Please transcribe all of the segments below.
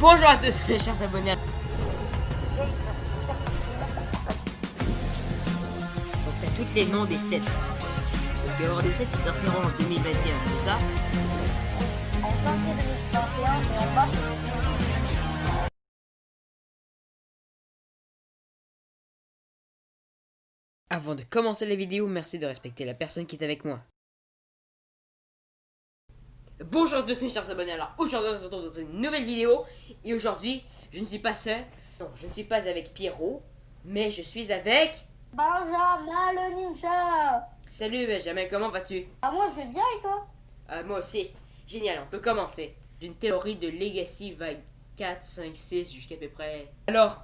Bonjour à tous mes chers abonnés. Donc t'as tous les noms des sets. Donc il y avoir des sets qui sortiront en 2021, c'est ça En janvier 2021 et en mars Avant de commencer la vidéo, merci de respecter la personne qui est avec moi. Bonjour à tous mes chers abonnés, alors aujourd'hui on se retrouve dans une nouvelle vidéo. Et aujourd'hui, je ne suis pas seul, non, je ne suis pas avec Pierrot Mais je suis avec... Benjamin le ninja. Salut Benjamin, comment vas-tu? Ah moi je vais bien et toi? Euh, Moi aussi, génial, on peut commencer. D'une théorie de Legacy vague 4, 5, 6 jusqu'à peu près... Alors,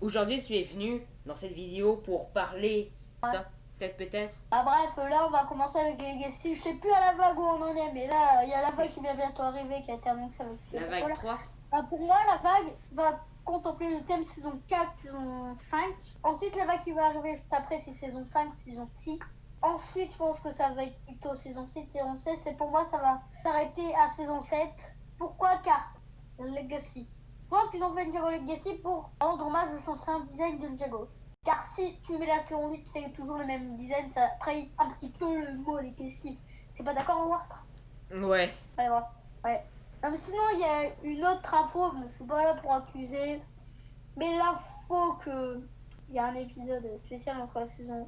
aujourd'hui tu es venu dans cette vidéo pour parler... Ça, peut-être, peut-être Ah bref, là on va commencer avec les Legacy. Je sais plus à la vague où on en est, mais là il y a la vague qui vient bientôt arriver qui a été annoncée avec La vague Voilà. 3 Ah, pour moi la vague va contempler le thème saison 4, saison 5. Ensuite la vague qui va arriver juste après c'est saison 5, saison 6. Ensuite je pense que ça va être plutôt saison 6, saison 16. Et pour moi ça va s'arrêter à saison 7. Pourquoi? Car Legacy. Je pense qu'ils ont fait une Jago Legacy pour rendre hommage au son design de Jago. Car si tu mets la saison 8, c'est toujours le même design, ça trahit un petit peu le mot Legacy. T'es pas d'accord, Wastre Ouais. Allez voir. Ouais. Non, mais sinon, il y a une autre info, je ne suis pas là pour accuser. Mais l'info que il y a un épisode spécial entre la saison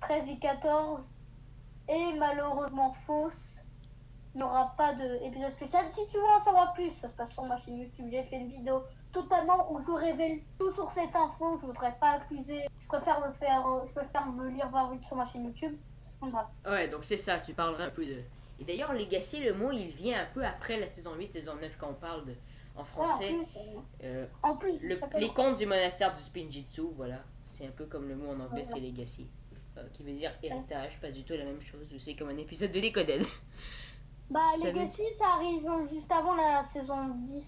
13 et 14 est malheureusement fausse. Il n'y aura pas d'épisode spécial. Si tu veux en savoir plus, ça se passe sur ma chaîne YouTube. J'ai fait une vidéo totalement où je révèle tout sur cette info. Je voudrais pas accuser. Je préfère le faire, euh, je préfère me lire 20 vite sur ma chaîne YouTube. Voilà. Ouais, donc c'est ça, tu parleras un peu de... Et d'ailleurs, Legacy, le mot, il vient un peu après la saison 8, saison 9, quand on parle de... en français. Ouais, en plus, euh, Euh, en plus, le- ça s'appelle- les contes du monastère du Spinjitzu, voilà. C'est un peu comme le mot en anglais, Voilà. c'est Legacy. euh, qui veut dire héritage, pas du tout la même chose. C'est comme un épisode de Decoded. Bah, Ça Legacy, ça arrive juste avant la saison 10.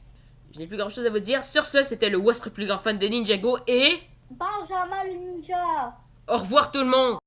Je n'ai plus grand chose à vous dire. Sur ce, c'était le votre plus grand fan de Ninjago et... Benjamin le ninja Au revoir tout le monde